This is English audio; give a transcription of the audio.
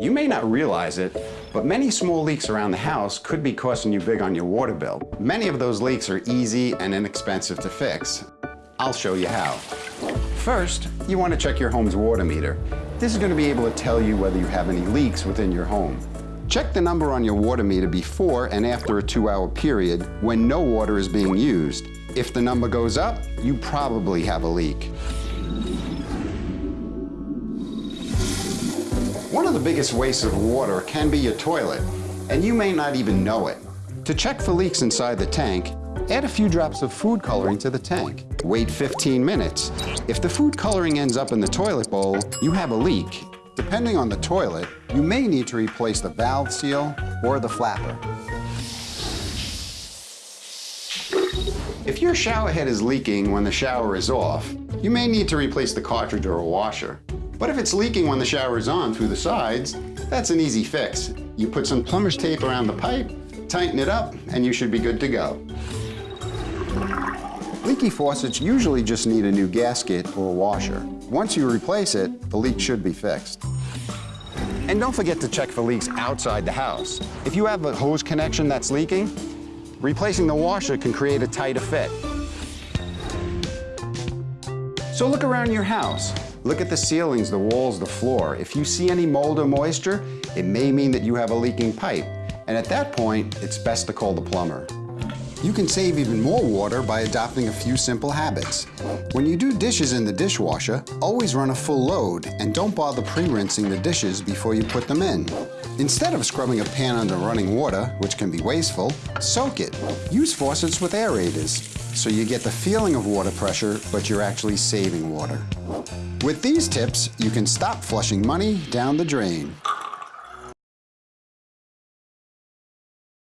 You may not realize it, but many small leaks around the house could be costing you big on your water bill. Many of those leaks are easy and inexpensive to fix. I'll show you how. First, you want to check your home's water meter. This is going to be able to tell you whether you have any leaks within your home. Check the number on your water meter before and after a two-hour period when no water is being used. If the number goes up, you probably have a leak. Of the biggest wastes of water can be your toilet, and you may not even know it. To check for leaks inside the tank, add a few drops of food coloring to the tank. Wait 15 minutes. If the food coloring ends up in the toilet bowl, you have a leak. Depending on the toilet, you may need to replace the valve seal or the flapper. If your shower head is leaking when the shower is off, you may need to replace the cartridge or a washer. But if it's leaking when the shower is on through the sides, that's an easy fix. You put some plumber's tape around the pipe, tighten it up, and you should be good to go. Leaky faucets usually just need a new gasket or a washer. Once you replace it, the leak should be fixed. And don't forget to check for leaks outside the house. If you have a hose connection that's leaking, replacing the washer can create a tighter fit. So look around your house. Look at the ceilings, the walls, the floor. If you see any mold or moisture, it may mean that you have a leaking pipe. And at that point, it's best to call the plumber. You can save even more water by adopting a few simple habits. When you do dishes in the dishwasher, always run a full load and don't bother pre-rinsing the dishes before you put them in. Instead of scrubbing a pan under running water, which can be wasteful, soak it. Use faucets with aerators so you get the feeling of water pressure, but you're actually saving water. With these tips, you can stop flushing money down the drain.